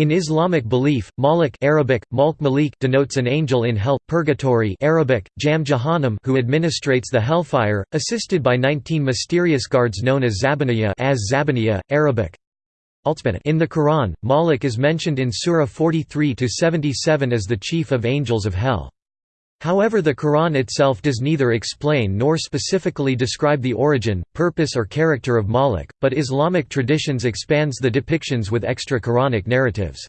In Islamic belief, Malik Arabic, Malk Malik denotes an angel in hell, purgatory Arabic, Jam Jahannam who administrates the hellfire, assisted by 19 mysterious guards known as Zabaniya as Zabaniya, Arabic. In the Quran, Malik is mentioned in Surah 43–77 as the chief of angels of hell. However the Quran itself does neither explain nor specifically describe the origin, purpose or character of Malik, but Islamic traditions expands the depictions with extra-Quranic narratives.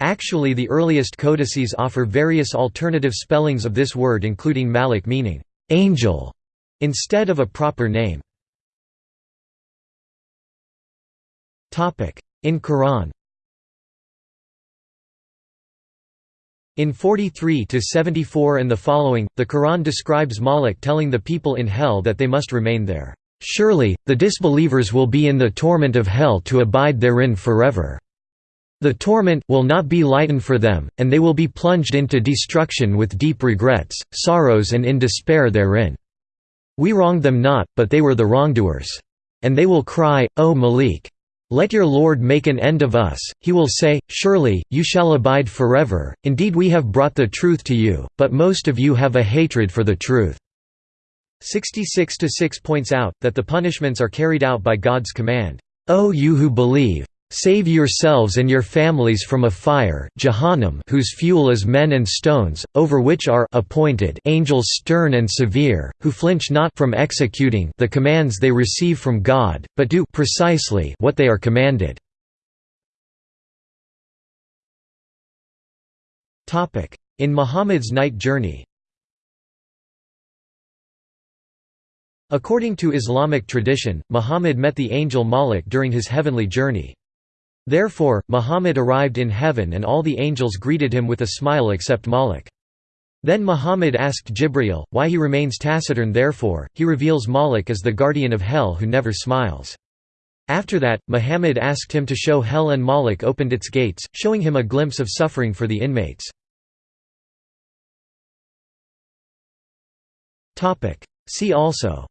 Actually the earliest codices offer various alternative spellings of this word including Malik meaning, "'angel' instead of a proper name. In Quran In 43–74 and the following, the Quran describes Malik telling the people in hell that they must remain there. Surely, the disbelievers will be in the torment of hell to abide therein forever. The torment will not be lightened for them, and they will be plunged into destruction with deep regrets, sorrows and in despair therein. We wronged them not, but they were the wrongdoers. And they will cry, O Malik! Let your Lord make an end of us, he will say, surely, you shall abide forever, indeed we have brought the truth to you, but most of you have a hatred for the truth." 66–6 points out, that the punishments are carried out by God's command, O you who believe! Save yourselves and your families from a fire Jahannam whose fuel is men and stones, over which are appointed angels stern and severe, who flinch not from executing the commands they receive from God, but do precisely what they are commanded. In Muhammad's night journey According to Islamic tradition, Muhammad met the angel Malik during his heavenly journey. Therefore, Muhammad arrived in heaven and all the angels greeted him with a smile except Malik. Then Muhammad asked Jibreel, why he remains taciturn therefore, he reveals Malik as the guardian of hell who never smiles. After that, Muhammad asked him to show hell and Malik opened its gates, showing him a glimpse of suffering for the inmates. See also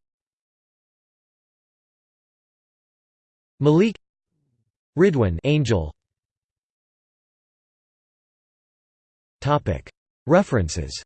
Malik Ridwan angel. References